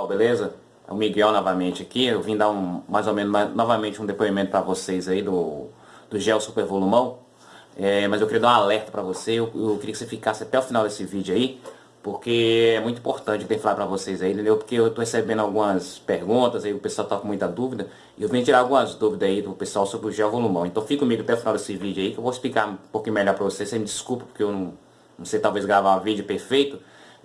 pessoal, beleza? É o Miguel novamente aqui, eu vim dar um, mais ou menos novamente um depoimento para vocês aí do, do gel super volumão. É, mas eu queria dar um alerta para você, eu, eu, queria que você ficasse até o final desse vídeo aí, porque é muito importante ter falar para vocês aí, entendeu? Porque eu estou recebendo algumas perguntas, aí o pessoal está com muita dúvida, e eu vim tirar algumas dúvidas aí do pessoal sobre o gel volumão. Então fica comigo até o final desse vídeo aí, que eu vou explicar um pouquinho melhor para vocês, você me desculpa porque eu não, não sei talvez gravar um vídeo perfeito,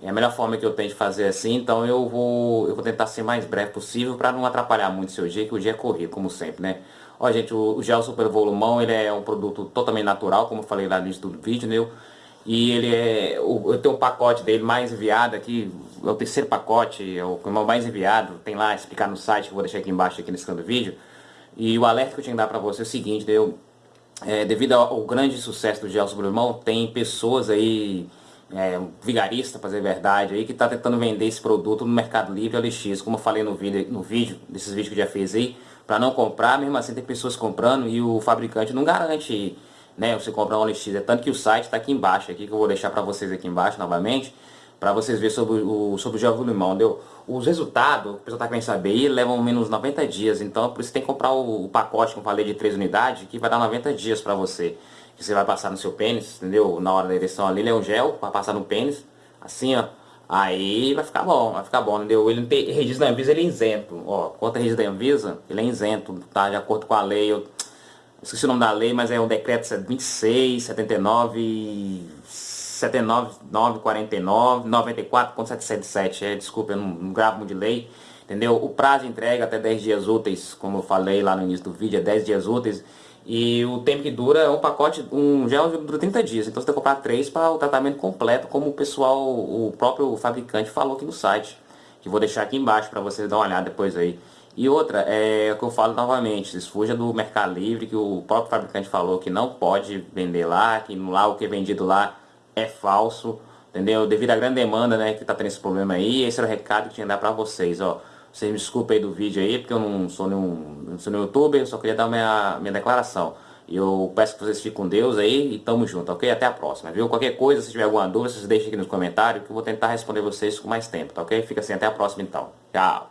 é a melhor forma que eu tenho de fazer assim, então eu vou, eu vou tentar ser mais breve possível para não atrapalhar muito o seu dia, que o dia é corrido, como sempre, né? Ó, gente, o, o gel super volumão, ele é um produto totalmente natural, como eu falei lá no início do vídeo, né? E ele é, eu tenho um pacote dele mais enviado aqui, é o terceiro pacote, é o mais enviado, tem lá, explicar no site, que eu vou deixar aqui embaixo, aqui nesse canto do vídeo. E o alerta que eu tinha que dar para você é o seguinte, né? eu, é, devido ao, ao grande sucesso do gel super volumão, tem pessoas aí é, um vigarista, para dizer a verdade, aí, que está tentando vender esse produto no Mercado Livre LX, como eu falei no vídeo, no vídeo desses vídeos que já fiz aí, para não comprar, mesmo assim tem pessoas comprando e o fabricante não garante né, você comprar um LX, é tanto que o site está aqui embaixo, aqui que eu vou deixar para vocês aqui embaixo novamente, para vocês verem sobre o, sobre o gel limão, deu? Os resultados, o pessoal está querendo saber, levam menos 90 dias, então por isso tem que comprar o, o pacote, como falei, de 3 unidades, que vai dar 90 dias para você que você vai passar no seu pênis, entendeu? Na hora da ereção ali, ele é um gel para passar no pênis, assim, ó. Aí vai ficar bom, vai ficar bom, entendeu? Ele não tem registro da Anvisa, ele é isento. Ó, quanto a registro da Anvisa, ele é isento, tá? De acordo com a lei, eu esqueci o nome da lei, mas é o decreto 26, 79, 79, 9, 49, 94, 777, é, desculpa, eu não, não gravo muito de lei, entendeu? O prazo de entrega até 10 dias úteis, como eu falei lá no início do vídeo, é 10 dias úteis, e o tempo que dura é um pacote, um gel dura 30 dias. Então você tem que comprar três para o tratamento completo, como o pessoal, o próprio fabricante falou aqui no site. Que vou deixar aqui embaixo para vocês dar uma olhada depois aí. E outra, é o que eu falo novamente, vocês fuja do Mercado Livre, que o próprio fabricante falou que não pode vender lá, que lá o que é vendido lá é falso, entendeu? Devido à grande demanda, né, que tá tendo esse problema aí, esse era o recado que tinha que dar para vocês, ó. Vocês me desculpem aí do vídeo aí, porque eu não sou nenhum, não sou nenhum youtuber, eu só queria dar minha, minha declaração. E eu peço que vocês fiquem com Deus aí e tamo junto, ok? Até a próxima, viu? Qualquer coisa, se tiver alguma dúvida, vocês deixem aqui nos comentários que eu vou tentar responder vocês com mais tempo, tá ok? Fica assim, até a próxima então. Tchau!